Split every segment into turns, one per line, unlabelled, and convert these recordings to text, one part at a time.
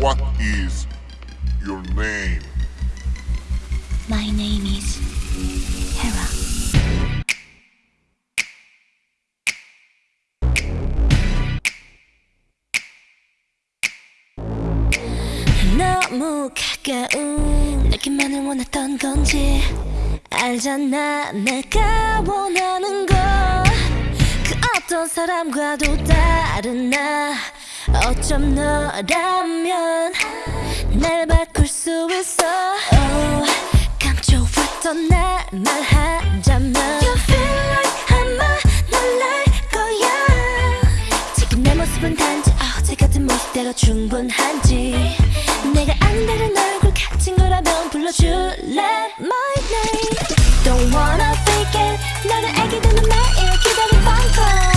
What is your name?
My name is Hera. 너무 가까운 느낌만을 원했던 건지 알잖아 내가 원하는 거 그 어떤 사람과도 다른 나 어쩜 너라면 날 바꿀 수 있어. Oh, 감춰왔던 날 말하자면 You feel like 아마 놀랄 거야. 지금 내 모습은 단지 어제 같은 모습대로 충분한지. 내가 아는 다른 얼굴 같은 거라면 불러줄래? My name. Don't wanna fake it 너를 알게 되는 매일 기다린 call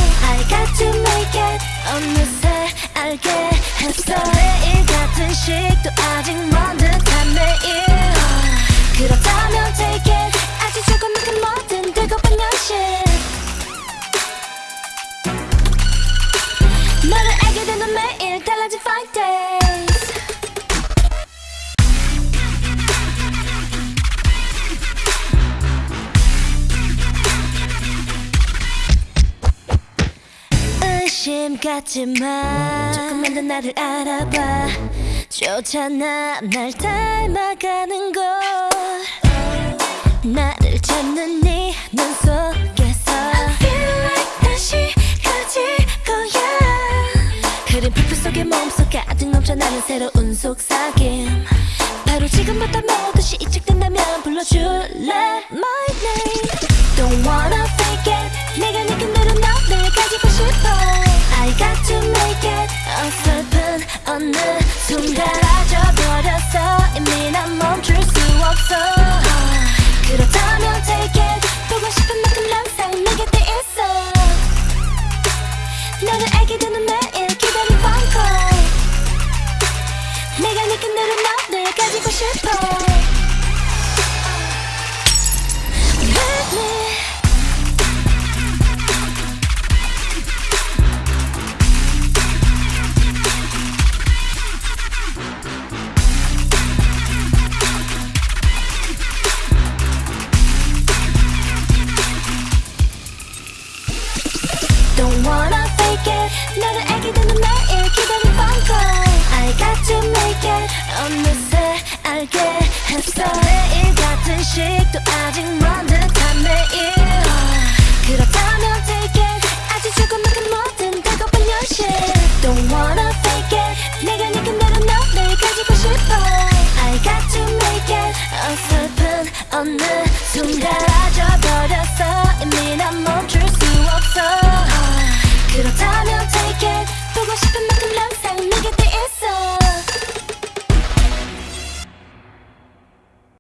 의심 같지만 조금만 더 나를 알아봐. 좋잖아 날 닮아가는 걸 나를 찾는 네 눈 속에서. I feel like 다시 가질 거야. 흐린 불빛 속에 몸속 가득 넘쳐나는 새로운 속삭임. 바로 지금부터 모두 시작된다면 불러줄래? My name. Don't wanna fake it. 내가 느낀 대로 너를 가지고 싶어 I got to make it 어설픈 어느 순간 Don't wanna fake it. 너를 알게 되는 매일 기다린 call. I got to make it. 어느새 알게 했어. 매일 같은 식도 아직 먼 듯한 매일. 그렇다면 take it. 아주 조금만큼 뭐든 되고픈 현실 Don't wanna fake it. 내가 느낀 대로 너를 가지고 싶어